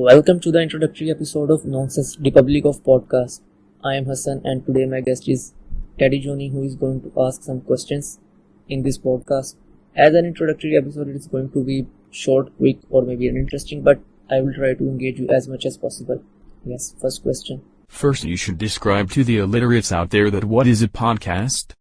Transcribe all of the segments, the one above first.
Welcome to the introductory episode of Nonsense Republic of Podcast. I am Hassan and today my guest is Teddy Joni who is going to ask some questions in this podcast. As an introductory episode, it is going to be short, quick, or maybe uninteresting, but I will try to engage you as much as possible. Yes, first question. First you should describe to the illiterates out there that what is a podcast?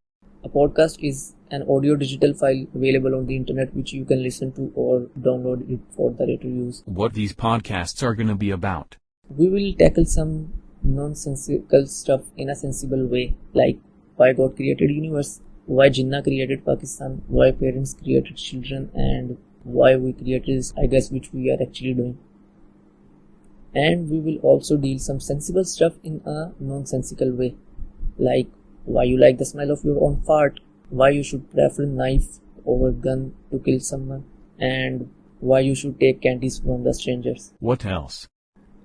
A podcast is an audio digital file available on the internet which you can listen to or download it for the later use. What these podcasts are gonna be about. We will tackle some nonsensical stuff in a sensible way, like why God created universe, why Jinnah created Pakistan, why parents created children, and why we created this, I guess, which we are actually doing. And we will also deal some sensible stuff in a nonsensical way, like why you like the smell of your own fart, why you should prefer knife over gun to kill someone, and why you should take candies from the strangers. What else?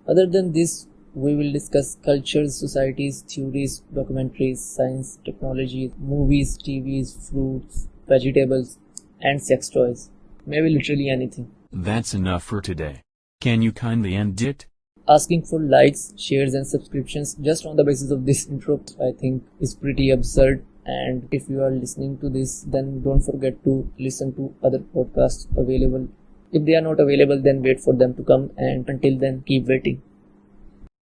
Other than this, we will discuss cultures, societies, theories, documentaries, science, technology, movies, TVs, fruits, vegetables, and sex toys. Maybe literally anything. That's enough for today. Can you kindly end it? Asking for likes, shares, and subscriptions just on the basis of this intro, I think, is pretty absurd. And if you are listening to this, then don't forget to listen to other podcasts available. If they are not available, then wait for them to come, and until then, keep waiting.